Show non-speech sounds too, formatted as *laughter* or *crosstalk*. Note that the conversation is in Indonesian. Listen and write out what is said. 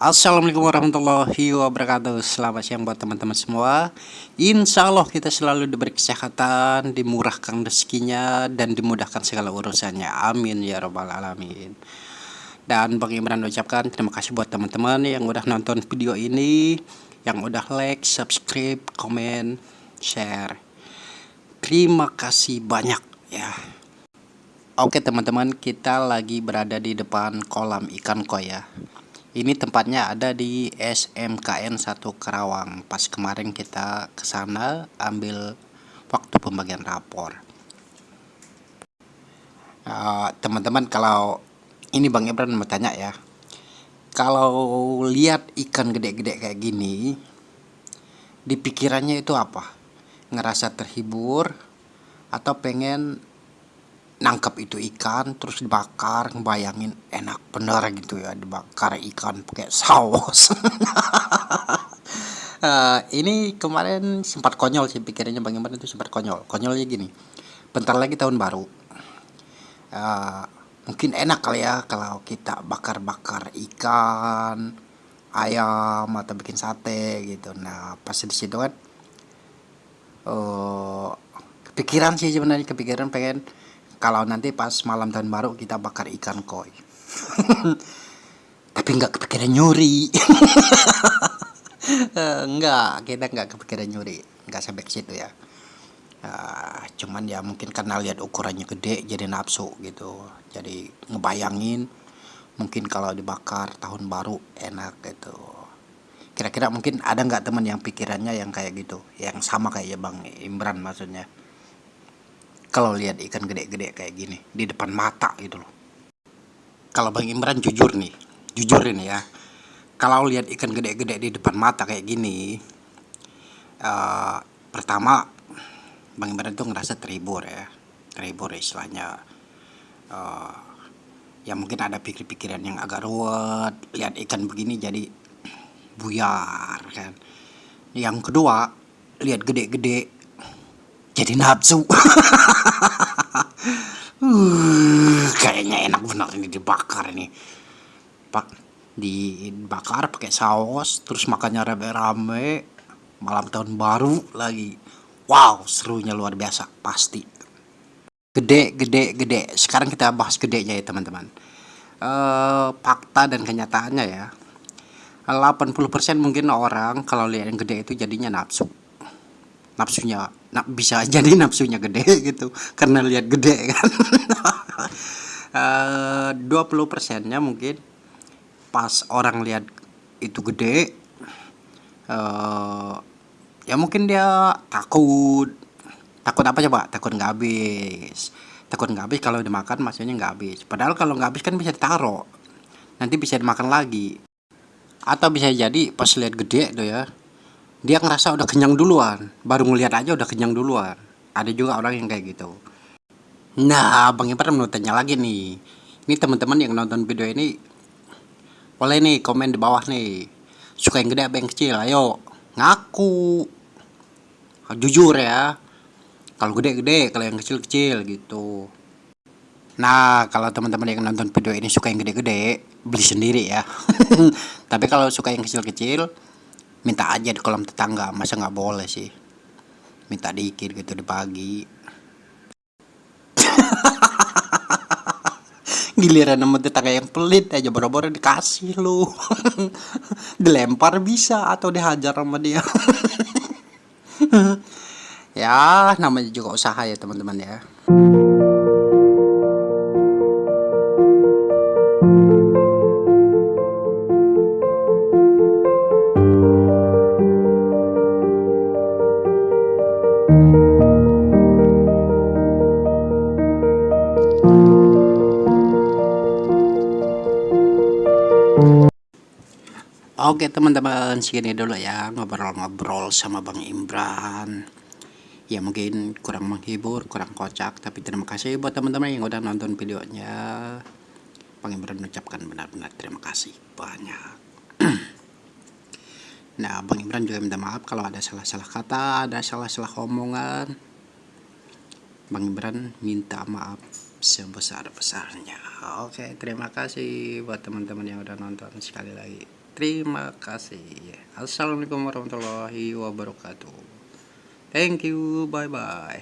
Assalamualaikum warahmatullahi wabarakatuh. Selamat siang buat teman-teman semua. Insya Allah kita selalu diberi kesehatan Dimurahkan rezekinya Dan dimudahkan segala urusannya. Amin ya robbal alamin. Dan Bang Imran ucapkan terima kasih buat teman-teman Yang udah nonton video ini Yang udah like, subscribe, komen, share. Terima kasih banyak ya. Oke teman-teman kita lagi berada di depan kolam ikan koi ya ini tempatnya ada di SMKN 1 Karawang pas kemarin kita ke sana ambil waktu pembagian rapor. Uh, teman-teman uh, kalau ini Bang Ibran mau tanya ya. Kalau lihat ikan gede-gede kayak gini di pikirannya itu apa? Ngerasa terhibur atau pengen nangkap itu ikan terus dibakar ngebayangin enak bener gitu ya dibakar ikan pakai saus. Uh, *laughs* ini kemarin sempat konyol sih pikirannya Bang Iman itu sempat konyol. Konyolnya gini bentar lagi tahun baru. Uh, mungkin enak kali ya kalau kita bakar-bakar ikan ayam atau bikin sate gitu. Nah pas di situ kan uh, kepikiran sih sebenarnya kepikiran pengen kalau nanti pas malam tahun baru kita bakar ikan koi. *laughs* Tapi nggak kepikiran nyuri. *laughs* Enggak kita nggak kepikiran nyuri. Nggak sampai ke situ ya. Uh, cuman ya mungkin karena lihat ukurannya gede jadi nafsu gitu. Jadi ngebayangin mungkin kalau dibakar tahun baru enak gitu. Kira-kira mungkin ada nggak teman yang pikirannya yang kayak gitu? Yang sama kayak ya bang Imran maksudnya kalau lihat ikan gede-gede kayak gini di depan mata gitu loh. Kalau Bang Imran jujur nih jujur ini ya. Kalau lihat ikan gede-gede di depan mata kayak gini uh, pertama Bang Imran tuh ngerasa terhibur ya. Terhibur istilahnya uh, ya mungkin ada pikir-pikiran yang agak ruwet. Lihat ikan begini jadi buyar kan. Yang kedua lihat gede-gede jadi nafsu. *laughs* Uh, kayaknya enak benar ini dibakar ini. Pak dibakar pakai saus terus makannya rame-rame. Malam tahun baru lagi. Wow serunya luar biasa pasti. Gede gede gede. Sekarang kita bahas gedenya ya teman-teman. Uh, fakta dan kenyataannya ya. 80% mungkin orang kalau lihat yang gede itu jadinya nafsu nafsunya nah, bisa *laughs* jadi nafsunya gede gitu karena lihat gede kan. *laughs* Eh, dua puluh persennya mungkin pas orang lihat itu gede uh, ya mungkin dia takut. Takut apa coba? Takut nggak habis. Takut nggak habis kalau dimakan maksudnya nggak habis. Padahal kalau nggak habis kan bisa ditaruh. Nanti bisa dimakan lagi. Atau bisa jadi pas lihat gede tuh ya dia ngerasa udah kenyang duluan. Baru ngeliat aja udah kenyang duluan. Ada juga orang yang kayak gitu. Nah Bang Ipar mau tanya lagi nih. Ini teman-teman yang nonton video ini boleh nih komen di bawah nih. Suka yang gede apa yang kecil? Ayo ngaku. Jujur ya. Kalau gede-gede kalau yang kecil-kecil gitu. Nah, kalau teman-teman yang nonton video ini suka yang gede-gede, beli sendiri ya. *laughs* Tapi kalau suka yang kecil-kecil, minta aja di kolam tetangga masa nggak boleh sih? Minta dikit gitu di pagi. *laughs* Giliran sama tetangga yang pelit aja boro-boro dikasih lu. *laughs* Dilempar bisa atau dihajar sama dia. *laughs* Ya namanya juga usaha ya teman-teman ya Oke teman-teman segini dulu ya. Ngobrol-ngobrol sama Bang Imran. Ya mungkin kurang menghibur, kurang kocak Tapi terima kasih buat teman-teman yang udah nonton videonya. Bang Imran mengucapkan benar-benar terima kasih banyak. *clears throat* Nah Bang Imran juga minta maaf kalau ada salah-salah kata, ada salah-salah omongan. Bang Imran minta maaf sebesar-besarnya. Oke terima kasih buat teman-teman yang udah nonton sekali lagi terima kasih. Assalamualaikum warahmatullahi wabarakatuh. Thank you. Bye bye